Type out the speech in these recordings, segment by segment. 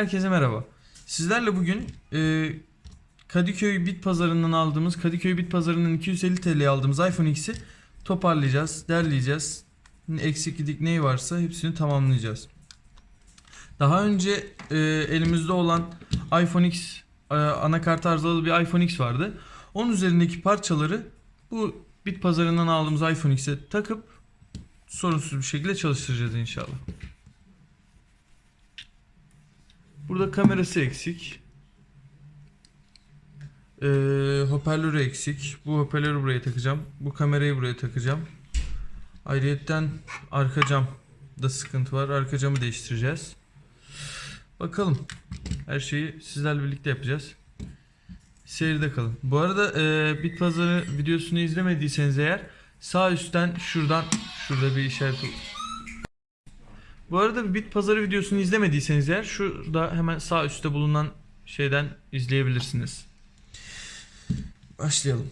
Herkese merhaba. Sizlerle bugün e, Kadıköy Bit Pazarı'ndan aldığımız, Kadıköy Bit Pazarı'nın 250 TL'ye aldığımız iPhone X'i toparlayacağız, derleyeceğiz. Eksiklik neyi varsa hepsini tamamlayacağız. Daha önce e, elimizde olan iPhone X e, anakart arızalı bir iPhone X vardı. Onun üzerindeki parçaları bu Bit Pazarı'ndan aldığımız iPhone X'e takıp sorunsuz bir şekilde çalıştıracağız inşallah. Burada kamerası eksik. Ee, hoparlörü eksik. Bu hoparlörü buraya takacağım. Bu kamerayı buraya takacağım. Ayrıyetten arka cam da sıkıntı var. Arka camı değiştireceğiz. Bakalım. Her şeyi sizlerle birlikte yapacağız. Seyirde kalın. Bu arada e, Bit Pazarı videosunu izlemediyseniz eğer sağ üstten şuradan şurada bir işaret bu arada bir bit pazarı videosunu izlemediyseniz eğer şurada hemen sağ üstte bulunan şeyden izleyebilirsiniz. Başlayalım.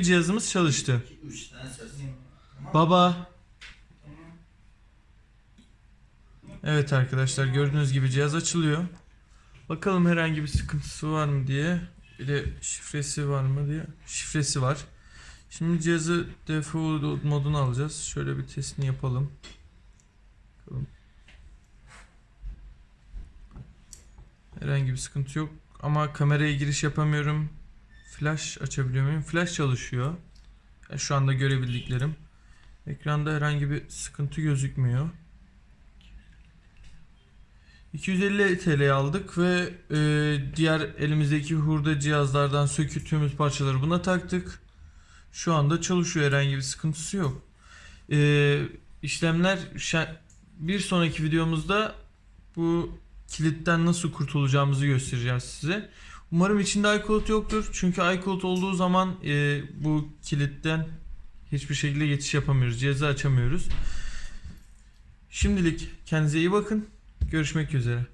Gibi cihazımız çalıştı. 3 tane ses. Baba. Evet arkadaşlar gördüğünüz gibi cihaz açılıyor. Bakalım herhangi bir sıkıntısı var mı diye. Bir de şifresi var mı diye. Şifresi var. Şimdi cihazı default moduna alacağız. Şöyle bir testini yapalım. Bakalım. Herhangi bir sıkıntı yok. Ama kameraya giriş yapamıyorum. Flash açabiliyor muyum? Flash çalışıyor. Ya Şu anda görebildiklerim. Ekranda herhangi bir sıkıntı gözükmüyor. 250 TL aldık ve e, diğer elimizdeki hurda cihazlardan söküttüğümüz parçaları buna taktık. Şu anda çalışıyor herhangi bir sıkıntısı yok. E, işlemler bir sonraki videomuzda bu kilitten nasıl kurtulacağımızı göstereceğiz size. Umarım içinde iCloud yoktur. Çünkü iCloud olduğu zaman e, bu kilitten hiçbir şekilde geçiş yapamıyoruz. Cihazı açamıyoruz. Şimdilik kendinize iyi bakın. Görüşmek üzere.